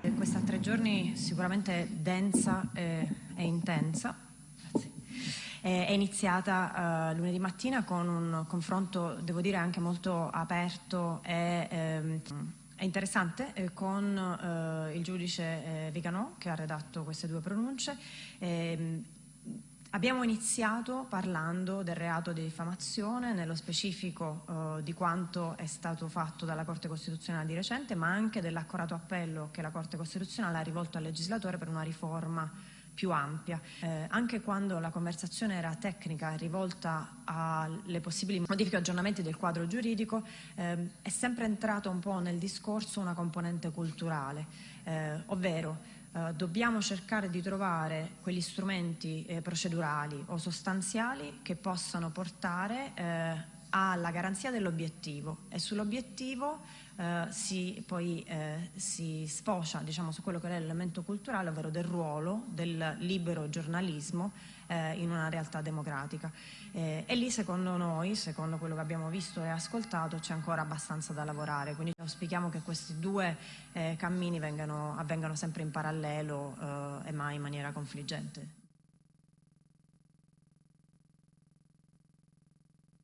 eh, questa tre giorni sicuramente densa e, e intensa. Eh, è iniziata uh, lunedì mattina con un confronto, devo dire, anche molto aperto e ehm, interessante eh, con eh, il giudice eh, Viganò che ha redatto queste due pronunce. Ehm, abbiamo iniziato parlando del reato di diffamazione, nello specifico eh, di quanto è stato fatto dalla Corte Costituzionale di recente, ma anche dell'accorato appello che la Corte Costituzionale ha rivolto al legislatore per una riforma più ampia. Eh, anche quando la conversazione era tecnica rivolta alle possibili modifiche e aggiornamenti del quadro giuridico, eh, è sempre entrato un po' nel discorso una componente culturale, eh, ovvero eh, dobbiamo cercare di trovare quegli strumenti eh, procedurali o sostanziali che possano portare eh, alla garanzia dell'obiettivo e sull'obiettivo eh, si, poi eh, si sfocia diciamo, su quello che è l'elemento culturale, ovvero del ruolo del libero giornalismo eh, in una realtà democratica. Eh, e lì secondo noi, secondo quello che abbiamo visto e ascoltato, c'è ancora abbastanza da lavorare, quindi auspichiamo che questi due eh, cammini vengano, avvengano sempre in parallelo eh, e mai in maniera confliggente.